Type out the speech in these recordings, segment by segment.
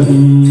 Thank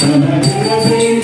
तन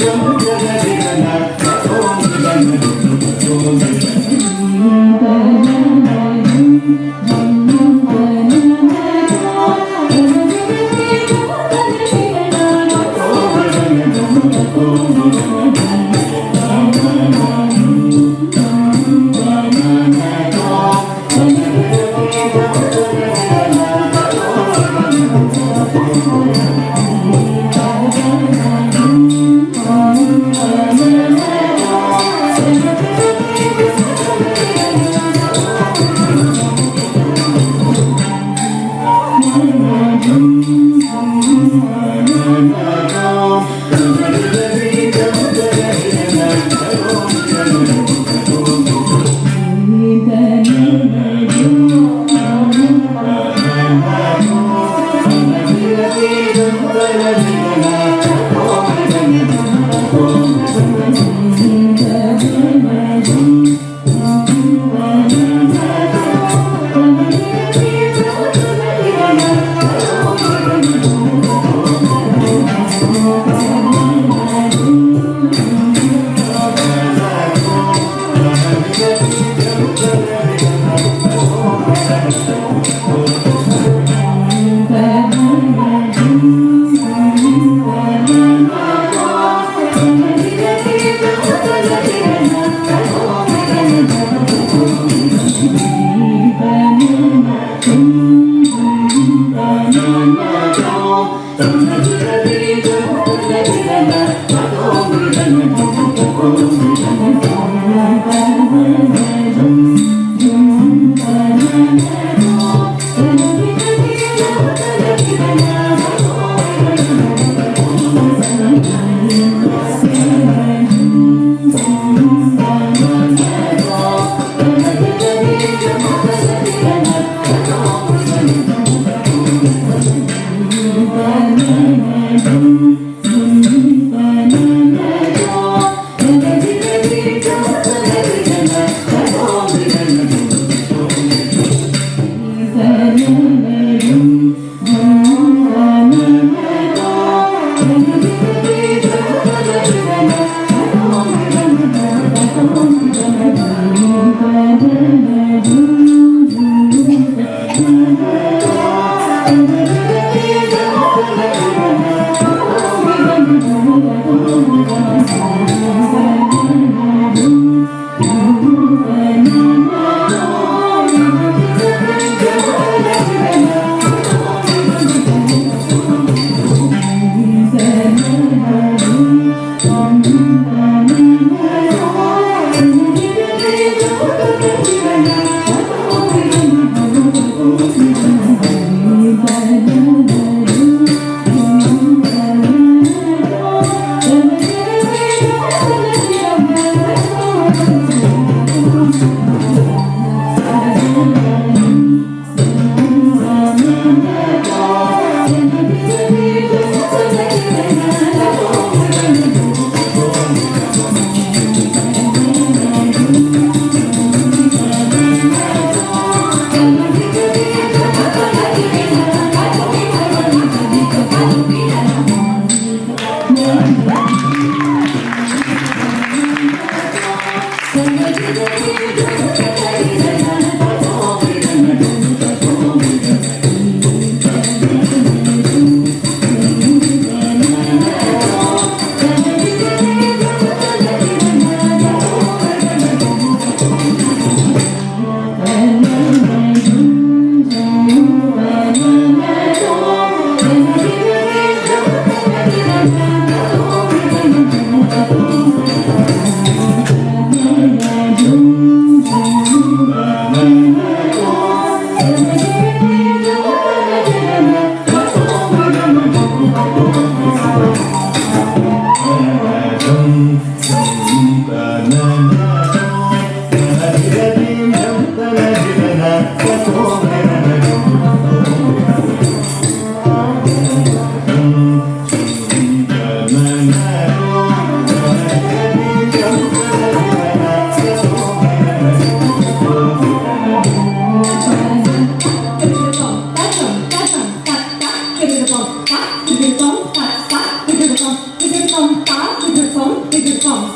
amen cá, từ từ tốn, cặp cá, từ từ trồng, từ từ trồng cá, từ từ phóng, từ từ trồng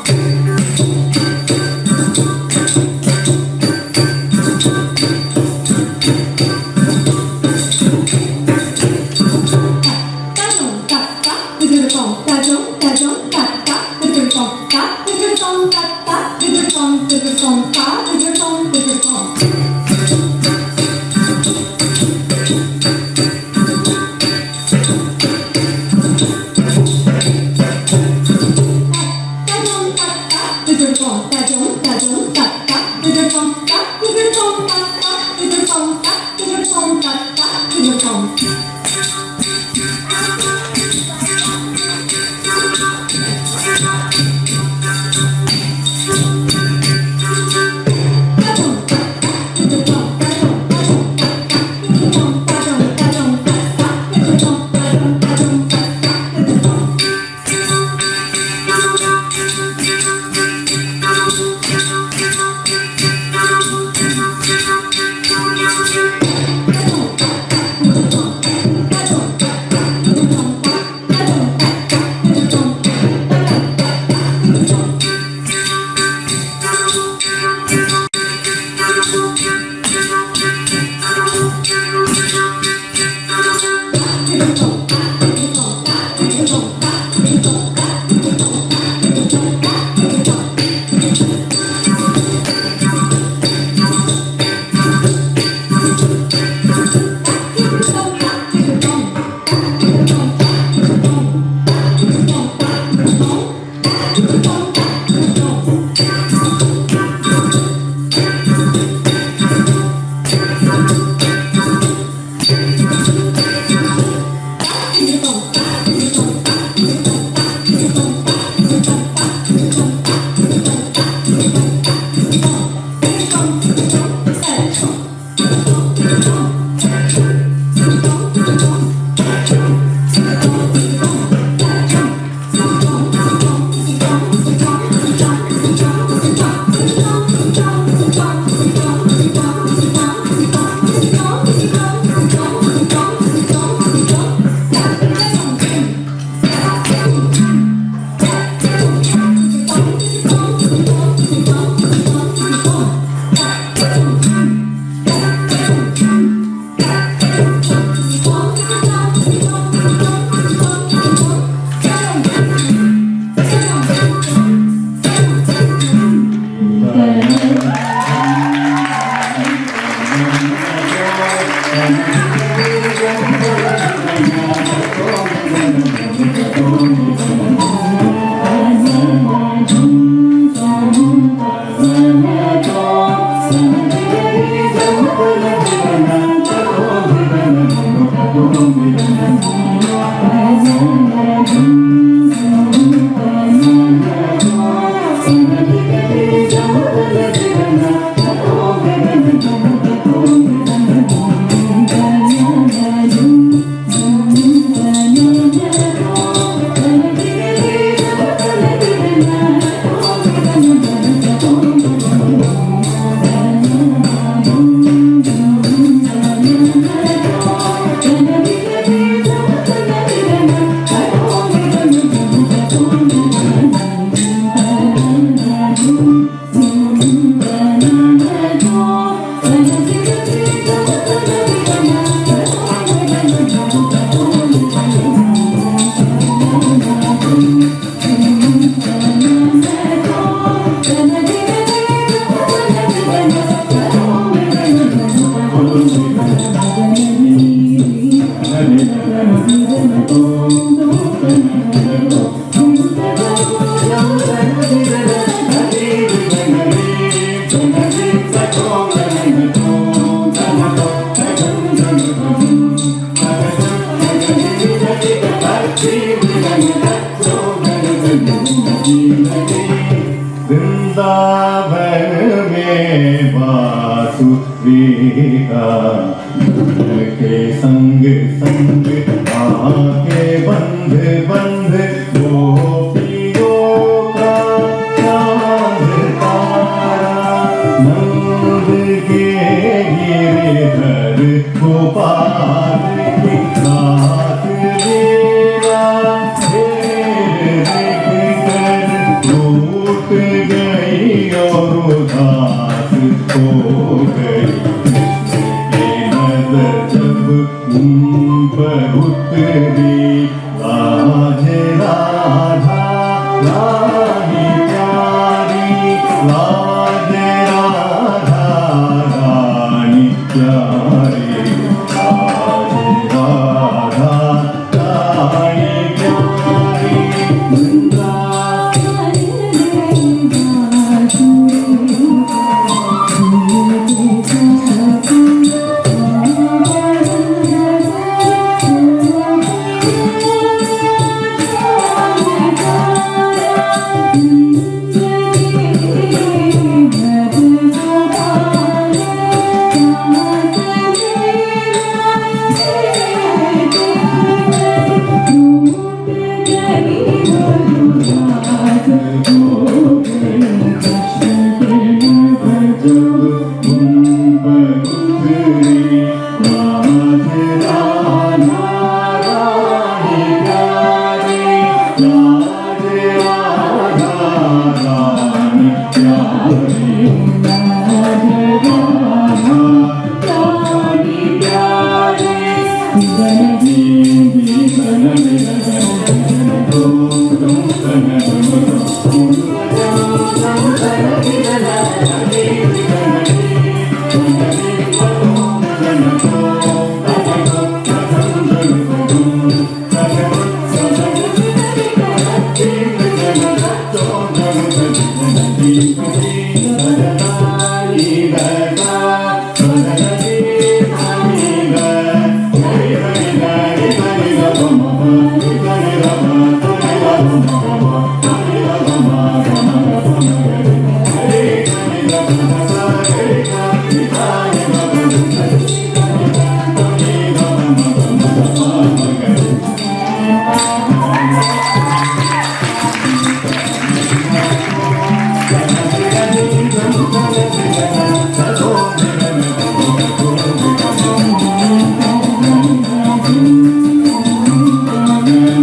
I told them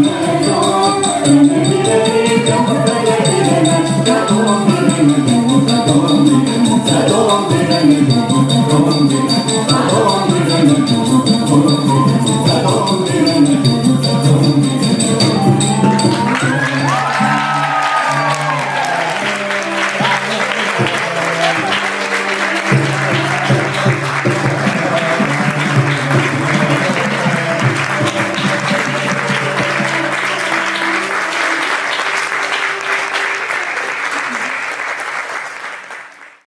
you.